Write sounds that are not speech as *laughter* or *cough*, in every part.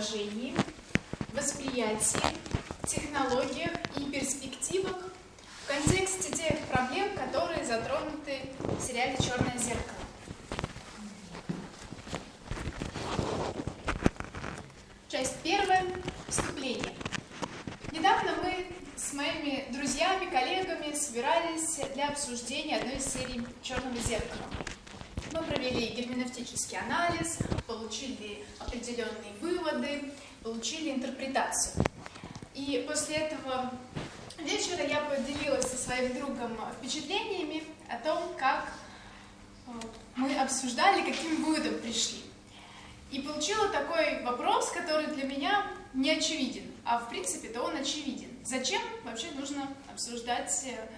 воображении, восприятии, технологиях и перспективах в контексте тех проблем, которые затронуты в сериале «Черное зеркало». Часть первая. Вступление. Недавно мы с моими друзьями, коллегами собирались для обсуждения одной из серий «Черного зеркала». Мы провели герменевтический анализ, получили определенные выводы, получили интерпретацию. И после этого вечера я поделилась со своим другом впечатлениями о том, как э, мы обсуждали, каким выводом пришли. И получила такой вопрос, который для меня не очевиден, а в принципе-то он очевиден. Зачем вообще нужно обсуждать э,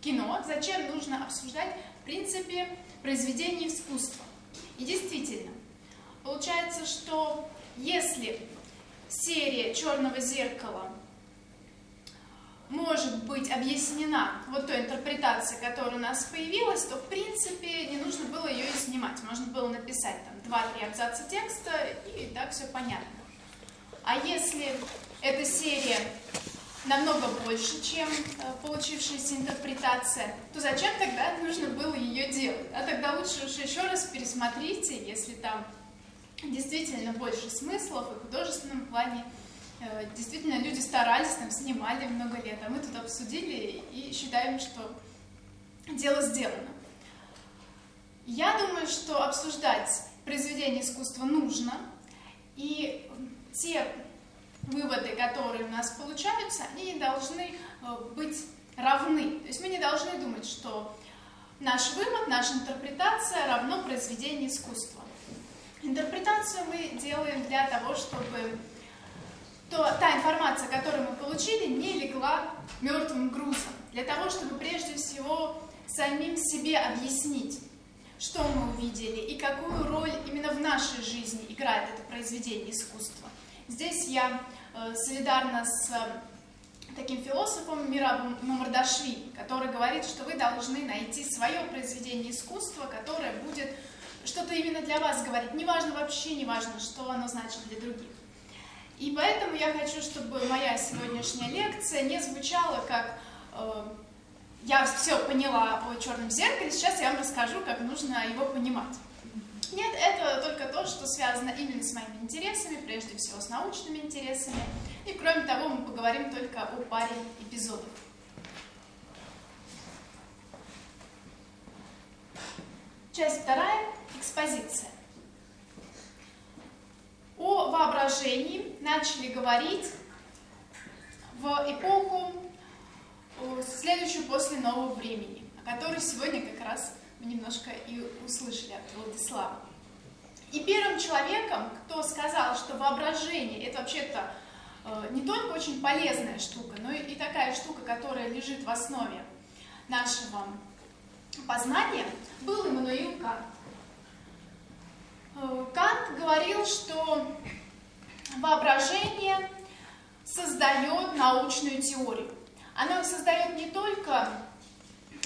кино, зачем нужно обсуждать, в принципе, произведение искусства? И действительно, получается, что если серия «Черного зеркала» может быть объяснена вот той интерпретацией, которая у нас появилась, то, в принципе, не нужно было ее и снимать. Можно было написать там 2-3 абзаца текста, и так все понятно. А если эта серия намного больше, чем э, получившаяся интерпретация, то зачем тогда нужно было ее делать? А тогда лучше уж еще раз пересмотрите, если там действительно больше смыслов и в художественном плане. Э, действительно, люди старались, там снимали много лет, а мы тут обсудили и считаем, что дело сделано. Я думаю, что обсуждать произведение искусства нужно, и те выводы, которые у нас получаются, они не должны э, быть равны. То есть мы не должны думать, что наш вывод, наша интерпретация равно произведению искусства. Интерпретацию мы делаем для того, чтобы то, та информация, которую мы получили, не легла мертвым грузом. Для того, чтобы прежде всего самим себе объяснить, что мы увидели и какую роль именно в нашей жизни играет это произведение искусства. Здесь я солидарна с э, таким философом Мирабом Мамардашвили, который говорит, что вы должны найти свое произведение искусства, которое будет что-то именно для вас говорить. Неважно вообще, не важно, что оно значит для других. И поэтому я хочу, чтобы моя сегодняшняя лекция не звучала как э, «я все поняла о черном зеркале, сейчас я вам расскажу, как нужно его понимать». Нет, это только то, что связано именно с моими интересами, прежде всего с научными интересами. И кроме того, мы поговорим только о паре эпизодов. Часть вторая – экспозиция. О воображении начали говорить в эпоху, следующую после нового времени, о которой сегодня как раз мы немножко и услышали от Владислава. И первым человеком, кто сказал, что воображение это вообще-то э, не только очень полезная штука, но и такая штука, которая лежит в основе нашего познания, был Иммануил Кант. Э, Кант говорил, что воображение создает научную теорию. Оно создает не только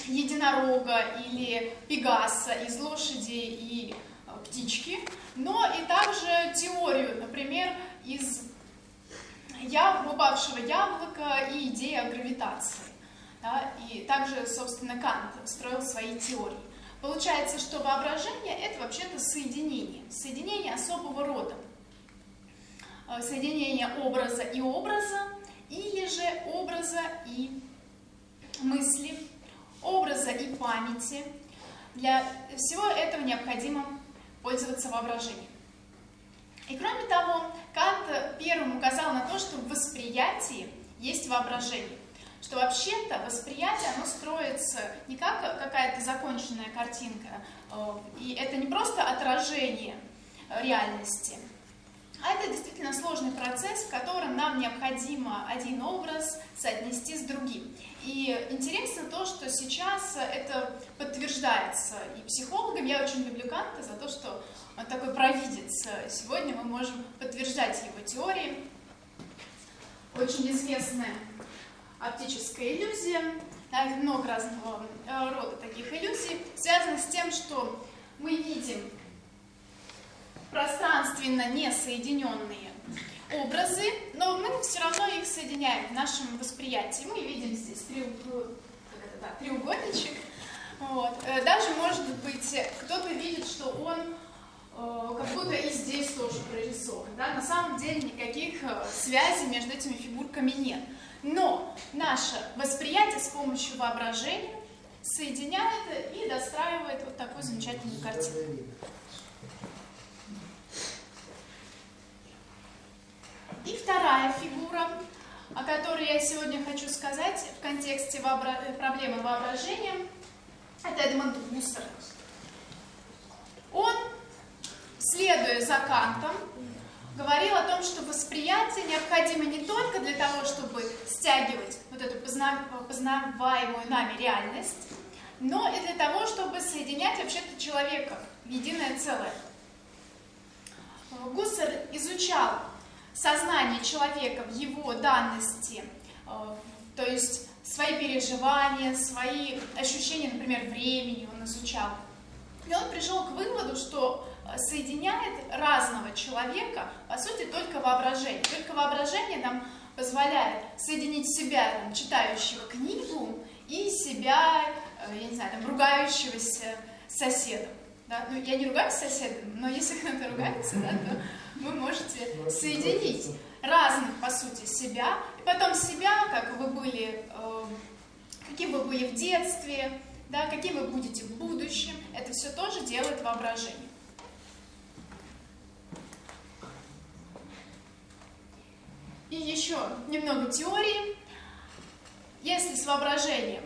единорога или пегаса из лошади и э, птички, но и также теорию, например, из яб... упавшего яблока и идеи о гравитации. Да? И также, собственно, Кант строил свои теории. Получается, что воображение – это вообще-то соединение, соединение особого рода. Э, соединение образа и образа, или же образа и мысли, образа и памяти. Для всего этого необходимо пользоваться воображением. И кроме того, Кант первым указал на то, что в восприятии есть воображение что вообще-то восприятие, оно строится не как какая-то законченная картинка, э, и это не просто отражение реальности, а это действительно сложный процесс, в котором нам необходимо один образ соотнести с другим. И интересно то, что сейчас это подтверждается и психологам. Я очень люблю Канта за то, что он такой провидец. Сегодня мы можем подтверждать его теории. Очень известная оптическая иллюзия, много разного рода таких иллюзий, связано с тем, что мы видим пространственно несоединенные образы, но мы все равно их соединяем в нашем восприятии. Мы видим здесь треугольничек. Вот. Э, даже, может быть, кто-то видит, что он э, как будто и здесь тоже прорисован. Да? На самом деле никаких э, связей между этими фигурками нет. Но наше восприятие с помощью воображения соединяет и достраивает вот такую замечательную картину. И вторая фигура, о которой я сегодня хочу сказать в контексте вообра... проблемы воображения, это Эдмонд Гуссер. Он, следуя за Кантом, говорил о том, что восприятие необходимо не только для того, чтобы стягивать вот эту познаваемую нами реальность, но и для того, чтобы соединять вообще-то человека в единое целое. Гуссер изучал сознание человека в его данности, э, то есть свои переживания, свои ощущения, например, времени он изучал. И он пришел к выводу, что э, соединяет разного человека, по сути, только воображение. Только воображение нам позволяет соединить себя, там, читающего книгу, и себя, э, я не знаю, там, ругающегося соседом. Да? Ну, я не ругаюсь соседом, но если кто-то ругается, да, то вы можете соединить разных, по сути, себя, и потом себя, как вы были, э, каким вы были в детстве, да, каким вы будете в будущем, это все тоже делает воображение. И еще немного теории. Если с воображением,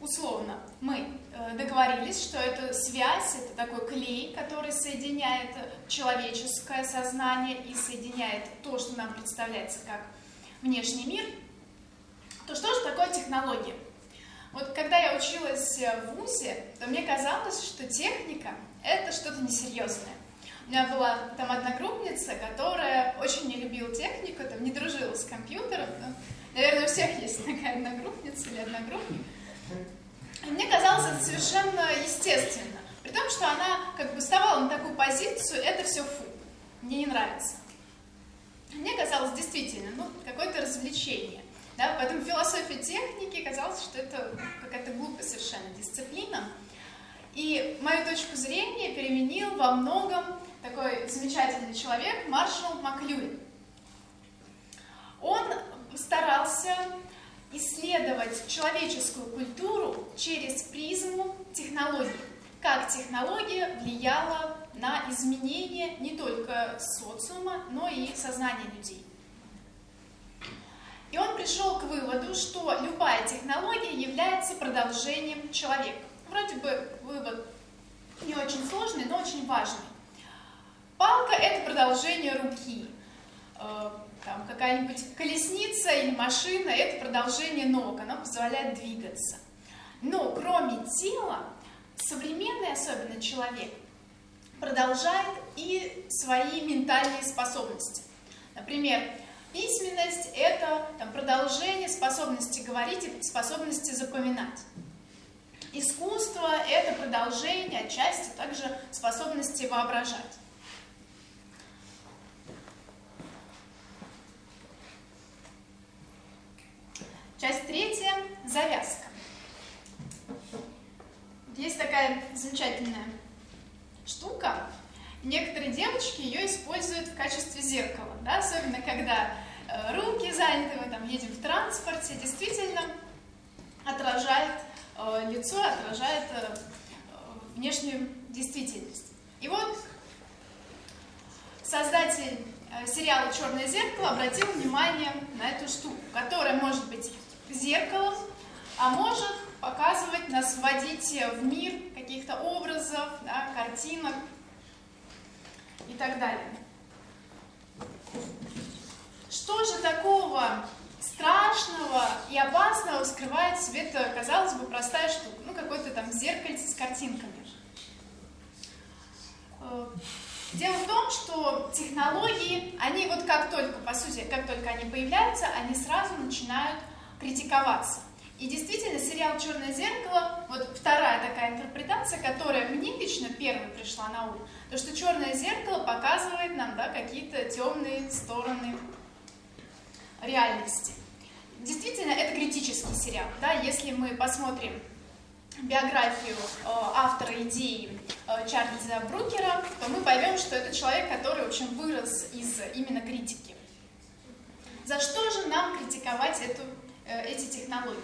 условно, мы договорились, что это связь, это такой клей, который соединяет человеческое сознание и соединяет то, что нам представляется как внешний мир, то что же такое технология? Вот когда я училась в ВУЗе, то мне казалось, что техника – это что-то несерьезное. У меня была там одногруппница, которая очень не любила технику, там не дружила с компьютером. Ну, наверное, у всех есть такая одногруппница или одногруппник. Мне казалось это совершенно естественно. При том, что она как бы вставала на такую позицию, это все фу, мне не нравится. Мне казалось действительно, ну, какое-то развлечение. Да? Поэтому философия техники казалось, что это какая-то глупая совершенно дисциплина. И мою точку зрения переменил во многом такой замечательный человек Маршал Маклюин. Он старался исследовать человеческую культуру через призму технологий. Как технология влияла на изменение не только социума, но и сознания людей. И он пришел к выводу, что любая технология является продолжением человека. Вроде бы вывод не очень сложный, но очень важный. Палка – это продолжение руки. Там какая-нибудь колесница или машина – это продолжение ног, оно позволяет двигаться. Но кроме тела, современный, особенно человек, продолжает и свои ментальные способности. Например, Письменность – это там, продолжение способности говорить и способности запоминать. Искусство – это продолжение, отчасти также способности воображать. Часть третья – завязка. Есть такая замечательная штука, Некоторые девочки ее используют в качестве зеркала, да, особенно когда э, руки заняты, мы там едем в транспорте, действительно отражает э, лицо, отражает э, внешнюю действительность. И вот создатель сериала «Черное зеркало» обратил внимание на эту штуку, которая может быть зеркалом, а может показывать нас, вводить в мир каких-то образов, да, картинок, и так далее. Что же такого страшного и опасного скрывает в себе эта, казалось бы, простая штука? Ну, какой-то там зеркальце с картинками. Э, дело в том, что технологии, они вот как только, по сути, как только они появляются, они сразу начинают критиковаться. И действительно, сериал «Черное зеркало», вот вторая такая интерпретация, которая мне лично первой пришла на ум, То, что черное зеркало показывает нам да, какие-то темные стороны реальности. Действительно, это критический сериал. Да? Если мы посмотрим биографию э, автора идеи э, Чарльза Брукера, то мы поймем, что это человек, который, общем, вырос из именно критики. За что же нам критиковать эту, эти технологии?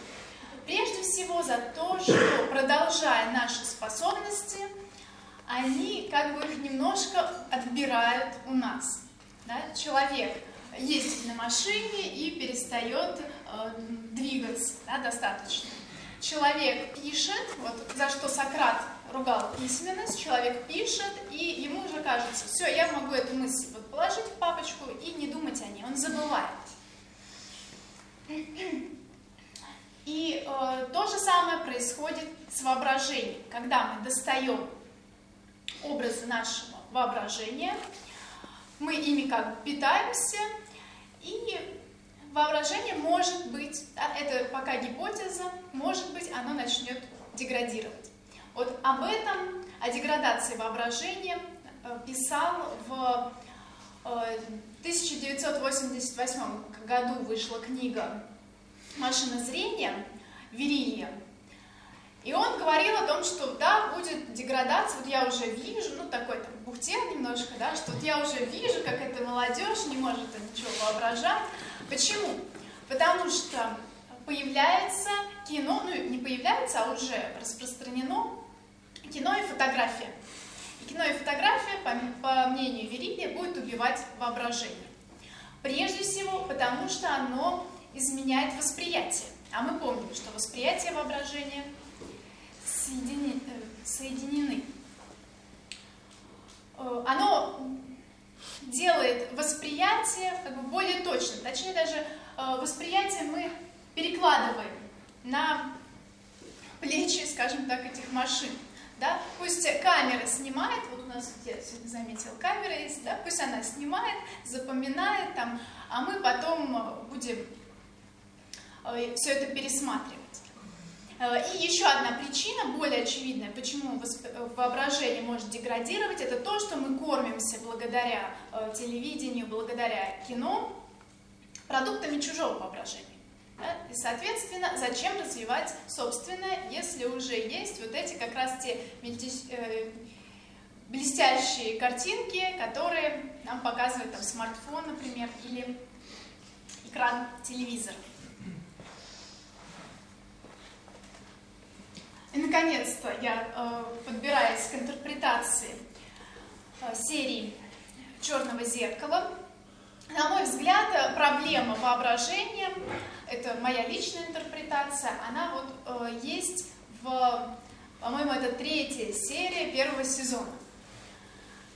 Прежде всего за то, что, продолжая наши способности, они как бы их немножко отбирают у нас. Да? Человек ездит на машине и перестает э, двигаться да, достаточно. Человек пишет, вот за что Сократ ругал письменность, человек пишет, и ему уже кажется, все, я могу эту мысль вот положить в папочку и не думать о ней, он забывает. И э, то же самое происходит с воображением. Когда мы достаем образы нашего воображения, мы ими как бы питаемся, и воображение может быть, это пока гипотеза, может быть, оно начнет деградировать. Вот об этом, о деградации воображения э, писал в 1988 э, году вышла книга «Машина зрения». И он говорил о том, что да, будет деградация, вот я уже вижу, ну такой там бухтел немножко, да, что вот я уже вижу, как эта молодежь не может ничего воображать. Почему? Потому что появляется кино, ну не появляется, а уже распространено кино и фотография. И кино и фотография, по, по мнению Верилия, будет убивать воображение. Прежде всего, потому что оно изменяет восприятие. А мы помним, что восприятие воображения соединены. Э, соединены. Э, оно делает восприятие как бы более точным. Точнее, даже э, восприятие мы перекладываем на плечи, скажем так, этих машин. Да? Пусть камера снимает, вот у нас, сегодня заметил, камера есть, да? пусть она снимает, запоминает, там, а мы потом будем все это пересматривать. Э, и еще одна причина, более очевидная, почему воображение может деградировать, это то, что мы кормимся благодаря э, телевидению, благодаря кино, продуктами чужого воображения. И, соответственно, зачем развивать собственное, если уже есть вот эти как раз те э, блестящие картинки, которые нам показывает там, смартфон, например, или экран телевизора. И, наконец-то, я э, подбираюсь к интерпретации э, серии «Черного зеркала». На мой взгляд, проблема воображения, это моя личная интерпретация, она вот э, есть в, по-моему, это третья серия первого сезона.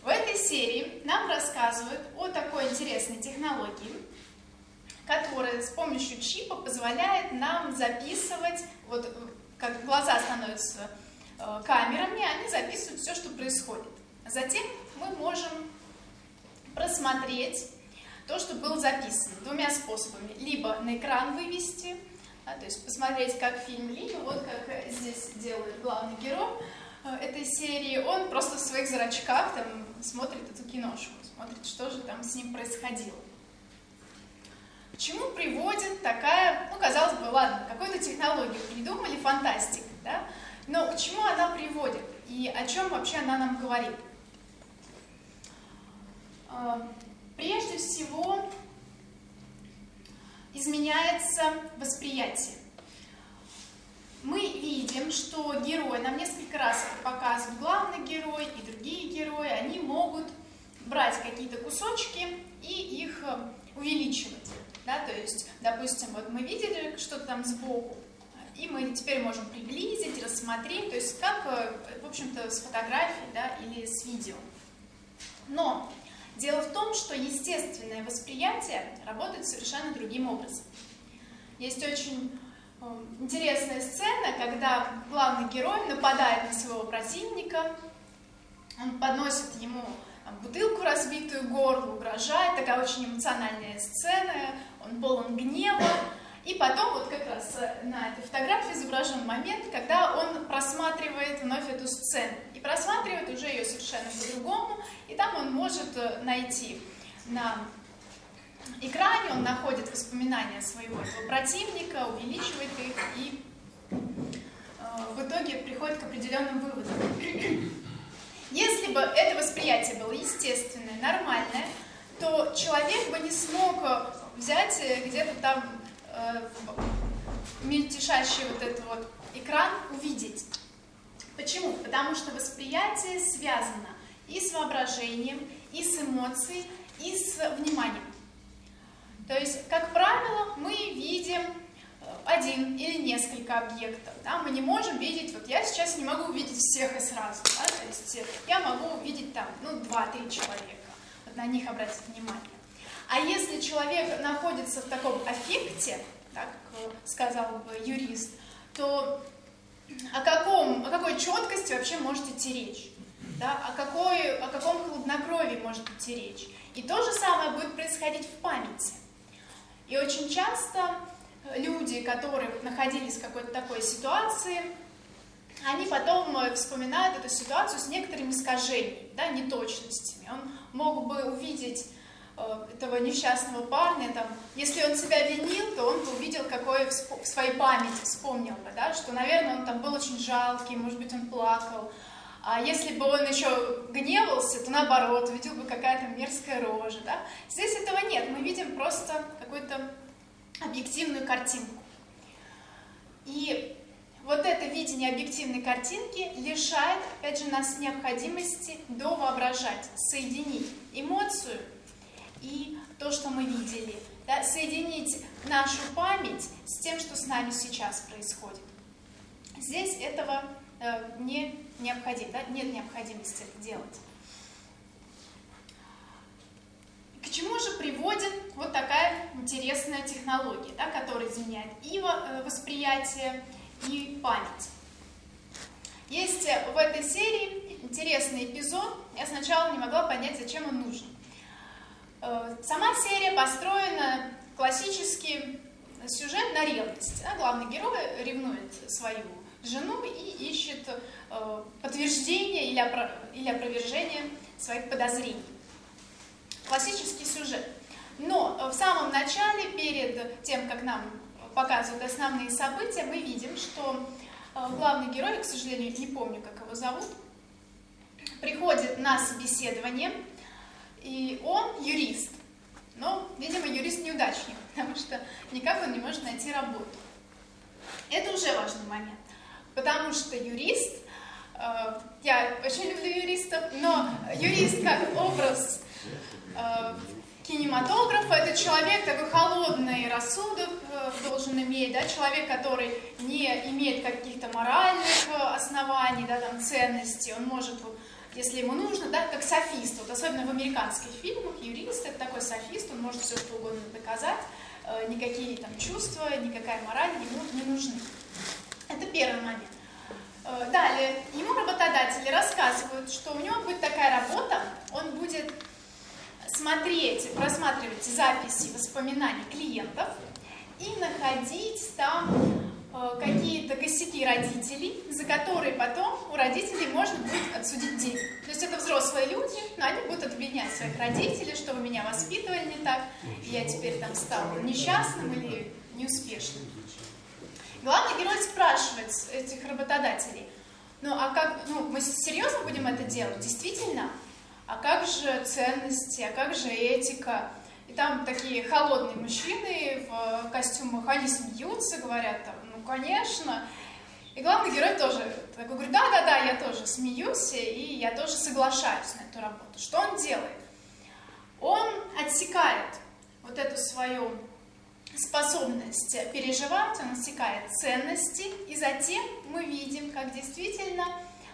В этой серии нам рассказывают о такой интересной технологии, которая с помощью чипа позволяет нам записывать вот как глаза становятся э, камерами, они записывают все, что происходит. Затем мы можем просмотреть то, что было записано двумя способами. Либо на экран вывести, да, то есть посмотреть как фильм, либо вот как здесь делает главный герой э, этой серии, он просто в своих зрачках там смотрит эту киношку, смотрит, что же там с ним происходило. Чему приводит такая, ну, казалось бы, ладно, какую-то технологию придумали, фантастика, да? Но к чему она приводит и о чем вообще она нам говорит? А, прежде всего, изменяется восприятие. Мы видим, что герой, нам несколько раз это показывает главный герой и другие герои, они могут брать какие-то кусочки и их увеличивать. То есть, допустим, вот мы видели что-то там сбоку, и мы теперь можем приблизить, рассмотреть, то есть как, э, в общем-то, с фотографией да, или с видео. Но дело в том, что естественное восприятие работает совершенно другим образом. Есть очень э, интересная сцена, когда главный герой нападает на своего противника, он подносит ему бутылку разбитую горло, угрожает, такая очень эмоциональная сцена, он полон гнева, И потом вот как раз э, на этой фотографии изображен момент, когда он просматривает вновь эту сцену. И просматривает уже ее совершенно по-другому, и там он может э, найти на экране, он находит воспоминания своего этого противника, увеличивает их и э, в итоге приходит к определенным выводам. Бы это восприятие было естественное, нормальное, то человек бы не смог взять где-то там э, мельтешащий вот этот вот экран увидеть. Почему? Потому что восприятие связано и с воображением, и с эмоцией, и с вниманием. То есть, как правило, мы видим э, один или несколько объектов. Да? Мы не можем видеть, вот я сейчас не могу увидеть всех и сразу. Да? То есть э, я могу увидеть там, ну, два-три человека, вот на них обратить внимание. А если человек находится в таком аффекте, так сказал бы юрист, то о, каком, о какой четкости вообще может идти речь? Да? О, какой, о каком хладнокровии может идти речь? И то же самое будет происходить в памяти. И очень часто люди, которые находились в какой-то такой ситуации, они потом вспоминают эту ситуацию с некоторыми искажениями, да, неточностями. Он мог бы увидеть Э, этого несчастного парня, там, если он себя винил, то он бы увидел, какое в своей памяти вспомнил бы, да, что, наверное, он там был очень жалкий, может быть, он плакал. А если бы он еще гневался, то наоборот, видел бы какая-то мерзкая рожа. Да? Здесь этого нет, мы видим просто какую-то объективную картинку. И вот это видение объективной картинки лишает, опять же, нас необходимости довоображать, соединить эмоцию и то, что мы видели. Да, соединить нашу память с тем, что с нами сейчас происходит. Здесь этого э, не необходимо, да, нет необходимости делать. К чему же приводит вот такая интересная технология, да, которая изменяет и э, восприятие, и память? Есть в этой серии интересный эпизод. Я сначала не могла понять, зачем он нужен. Э, сама серия построена классический сюжет на ревность. Главный герой ревнует свою жену и ищет э, подтверждение или опровержение своих подозрений. Классический сюжет. Но в самом начале, перед тем, как нам показывают основные события, мы видим, что э, главный герой, к сожалению, не помню, как его зовут, приходит на собеседование и он юрист. Но, видимо, юрист-неудачник, *laughs* потому что никак он не может найти работу. Это уже важный момент. Потому что юрист, э, я очень люблю юристов, но юрист как образ кинематографа, это человек такой холодный рассудок э, должен иметь, да, человек, который не имеет каких-то моральных э, оснований, да, там, ценностей, он может если ему нужно, да, как софист. Вот особенно в американских фильмах юрист это такой софист, он может все что угодно доказать, э, никакие там чувства, никакая мораль ему не нужны. Это первый момент. Далее, ему работодатели рассказывают, что у него будет такая работа, он будет смотреть, просматривать записи воспоминаний клиентов и находить там Э, какие-то косяки родителей, за которые потом у родителей можно будет отсудить денег. То есть это взрослые люди, но они будут обвинять своих родителей, что вы меня воспитывали не так, и я теперь там стал несчастным или неуспешным. Главный герой спрашивает этих работодателей, ну а как, ну мы серьезно будем это делать? Действительно? А как же ценности, а как же этика? И там такие холодные мужчины в костюмах, они смеются, говорят там, конечно. И главный герой тоже такой говорит, да-да-да, я тоже смеюсь, и я тоже соглашаюсь на эту работу. Что он делает? Он отсекает вот эту свою способность переживать, он отсекает ценности, и затем мы видим, как действительно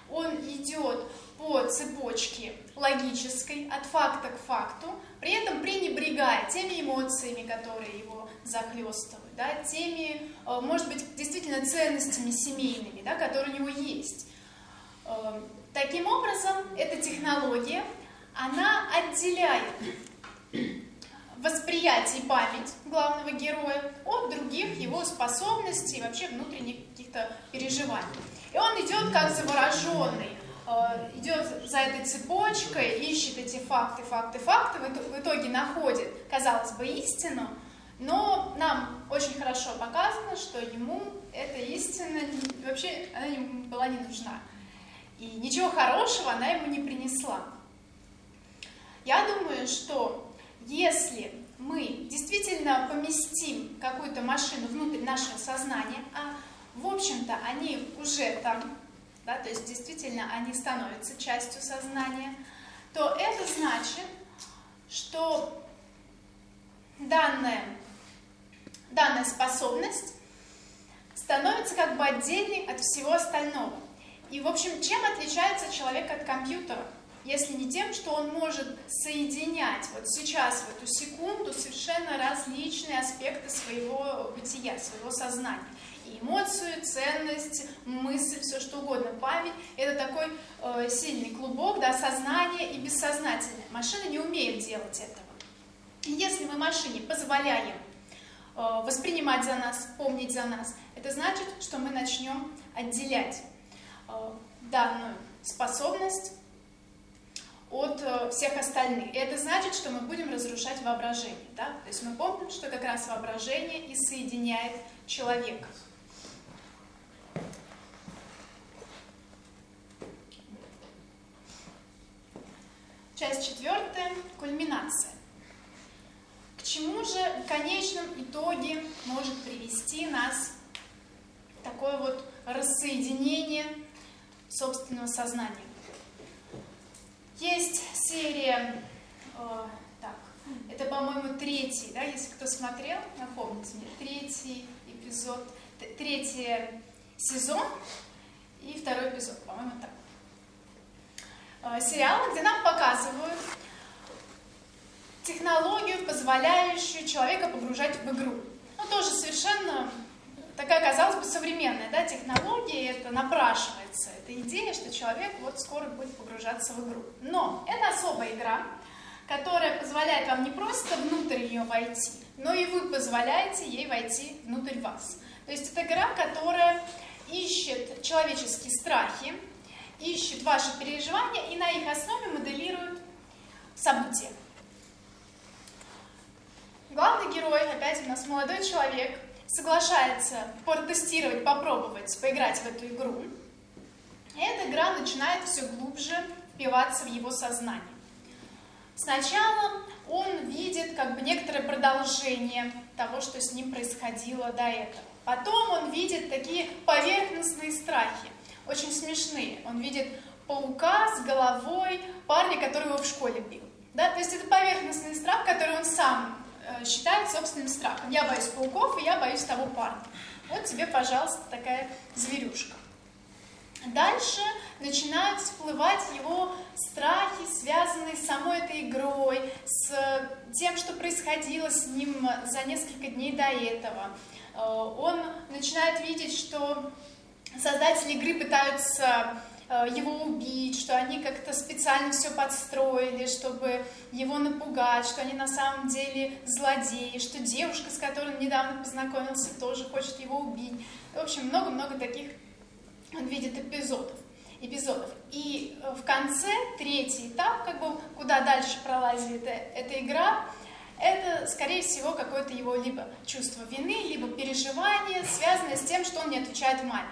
он идет по цепочке логической, от факта к факту, при этом пренебрегая теми эмоциями, которые его захлестывают, да, теми, э, может быть, действительно ценностями семейными, да, которые у него есть. Э, таким образом, эта технология, она отделяет восприятие и память главного героя от других его способностей и вообще внутренних каких-то переживаний. И он идет как завороженный, идет за этой цепочкой, ищет эти факты, факты, факты, в итоге находит, казалось бы, истину, но нам очень хорошо показано, что ему эта истина вообще она ему была не нужна. И ничего хорошего она ему не принесла. Я думаю, что если мы действительно поместим какую-то машину внутрь нашего сознания, а в общем-то они уже там, да, то есть действительно они становятся частью сознания, то это значит, что данная, данная способность становится как бы отдельной от всего остального. И, в общем, чем отличается человек от компьютера? Если не тем, что он может соединять вот сейчас, в эту секунду, совершенно различные аспекты своего бытия, своего сознания. Эмоцию, ценность, мысль, все что угодно, память. Это такой э, сильный клубок, да, сознание и бессознательное. Машина не умеет делать этого. И если мы машине позволяем э, воспринимать за нас, помнить за нас, это значит, что мы начнем отделять э, данную способность от э, всех остальных. И это значит, что мы будем разрушать воображение. Да? То есть мы помним, что как раз воображение и соединяет человека. Часть четвертая – кульминация. К чему же в конечном итоге может привести нас такое вот рассоединение собственного сознания. Есть серия, э, так, это, по-моему, третий, да, если кто смотрел, напомните мне, третий эпизод, третий сезон и второй эпизод, по-моему, так. Э, сериал, где нам показывают технологию, позволяющую человека погружать в игру. Ну, тоже совершенно такая, казалось бы, современная да, технология, это напрашивается, эта идея, что человек вот скоро будет погружаться в игру. Но это особая игра, которая позволяет вам не просто внутрь ее войти, но и вы позволяете ей войти внутрь вас. То есть это игра, которая ищет человеческие страхи, ищет ваши переживания и на их основе моделирует события. Главный герой, опять у нас молодой человек, соглашается протестировать, попробовать, поиграть в эту игру, и эта игра начинает все глубже впиваться в его сознание. Сначала он видит как бы некоторое продолжение того, что с ним происходило до этого. Потом он видит такие поверхностные страхи, очень смешные. Он видит паука с головой парня, который его в школе бил. Да? То есть это поверхностный страх, который он сам Э, считает собственным страхом. Я боюсь пауков, и я боюсь того парня. Вот тебе, пожалуйста, такая зверюшка. Дальше начинают всплывать его страхи, связанные с самой этой игрой, с тем, что происходило с ним за несколько дней до этого. Э, он начинает видеть, что создатели игры пытаются Э, его убить, что они как-то специально все подстроили, чтобы его напугать, что они на самом деле злодеи, что девушка, с которой он недавно познакомился, тоже хочет его убить. В общем, много-много таких он видит эпизодов. эпизодов. И э, в конце, третий этап, как бы, куда дальше пролазит эта, эта игра, это, скорее всего, какое-то его либо чувство вины, либо переживание, связанное с тем, что он не отвечает маме.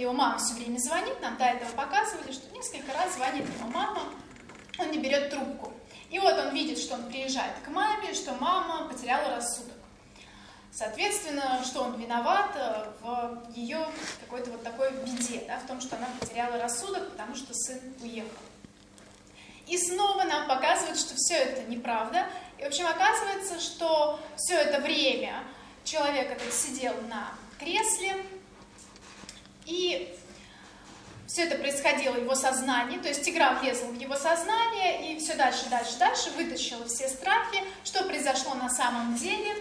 Его мама все время звонит, нам до этого показывали, что несколько раз звонит его мама, он не берет трубку. И вот он видит, что он приезжает к маме, что мама потеряла рассудок. Соответственно, что он виноват э, в ее какой-то вот такой беде, да, в том, что она потеряла рассудок, потому что сын уехал. И снова нам показывают, что все это неправда. И, в общем, оказывается, что все это время человек этот сидел на кресле, и все это происходило в его сознании, то есть игра влезла в его сознание, и все дальше, дальше, дальше вытащила все страхи. Что произошло на самом деле?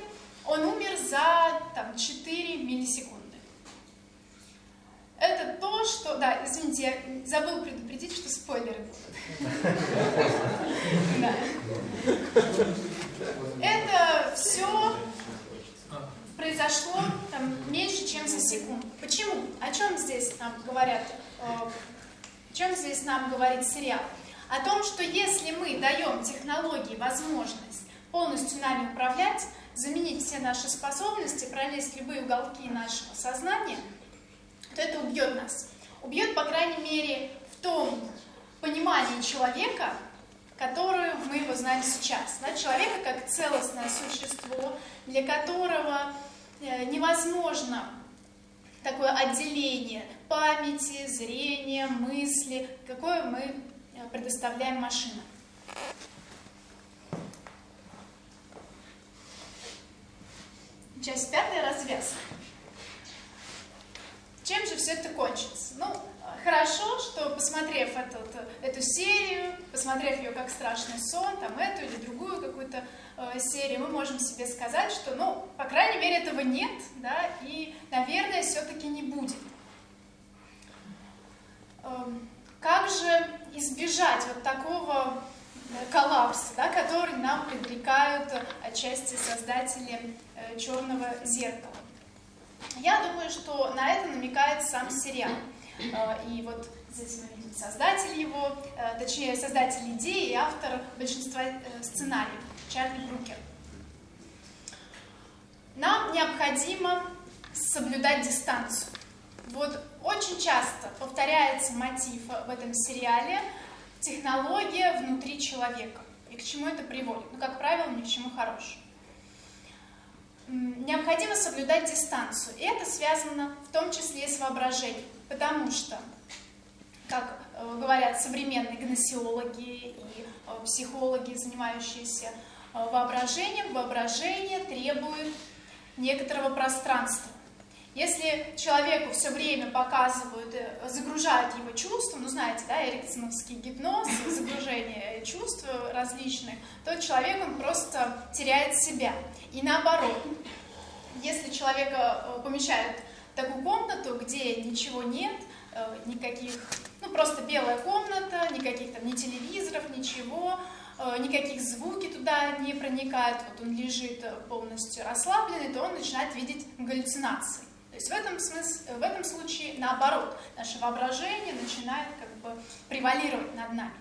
Он умер за там, 4 миллисекунды. Это то, что... Да, извините, я забыл предупредить, что спойлеры будут. *laughs* произошло там, меньше, чем за секунду. Почему? О чем здесь нам говорят? Э, о чем здесь нам говорит сериал? О том, что если мы даем технологии возможность полностью нами управлять, заменить все наши способности, пролезть любые уголки нашего сознания, то это убьет нас. Убьет, по крайней мере, в том понимании человека, которую мы его знаем сейчас. Да, человека как целостное существо, для которого невозможно такое отделение памяти, зрения, мысли, какое мы э, предоставляем машинам. Часть пятая, развязка. Чем же все это кончится? Ну, хорошо, что посмотрев этот, эту серию, посмотрев ее как страшный сон, там эту или другую какую-то э, серию, мы можем себе сказать, что, ну, по крайней мере, этого нет, да, и, наверное, все-таки не будет. Э, как же избежать вот такого э, коллапса, да, который нам предрекают отчасти создатели э, черного зеркала? Я думаю, что на это намекает сам сериал. Э, и вот здесь мы видим создатель его, э, точнее, создатель идеи и автор большинства э, сценариев, Чарли Брукер. Нам необходимо соблюдать дистанцию. Вот очень часто повторяется мотив в этом сериале технология внутри человека. И к чему это приводит? Ну, как правило, ни к чему хорошему необходимо соблюдать дистанцию. И это связано в том числе с воображением, потому что, как э, говорят современные гносеологи и э, психологи, занимающиеся э, воображением, воображение требует некоторого пространства. Если человеку все время показывают, загружают его чувства, ну знаете, да, эриксоновский гипноз, *laughs* загружение чувств различных, то человек, он просто теряет себя. И наоборот, если человека помещают такую комнату, где ничего нет, э, никаких, ну просто белая комната, никаких там ни телевизоров, ничего, э, никаких звуки туда не проникают, вот он лежит полностью расслабленный, то он начинает видеть галлюцинации. То есть в этом, смысле, в этом случае наоборот, наше воображение начинает как бы превалировать над нами.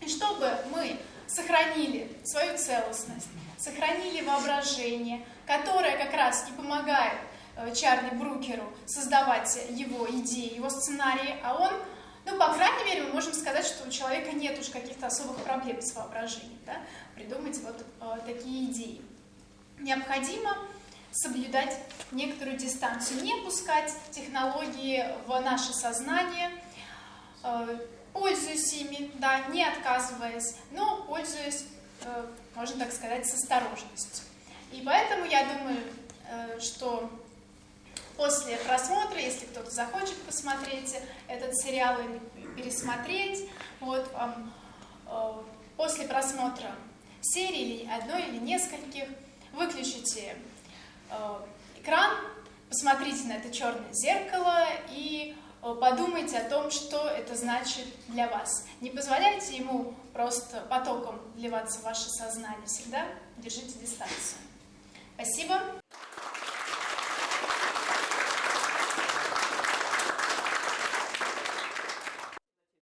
И чтобы мы сохранили свою целостность, сохранили воображение, которое как раз и помогает э, Чарли Брукеру создавать его идеи, его сценарии, а он, ну, по крайней мере, мы можем сказать, что у человека нет уж каких-то особых проблем с воображением, да, придумать вот э, такие идеи. Необходимо соблюдать некоторую дистанцию, не пускать технологии в наше сознание, э, пользуясь ими, да, не отказываясь, но пользуясь, э, можно так сказать, с осторожностью. И поэтому я думаю, э, что после просмотра, если кто-то захочет посмотреть этот сериал или пересмотреть, вот вам э, после просмотра серии или одной или нескольких выключите экран, посмотрите на это черное зеркало и Э, подумайте о том, что это значит для вас. Не позволяйте ему просто потоком вливаться в ваше сознание. Всегда держите дистанцию. Спасибо.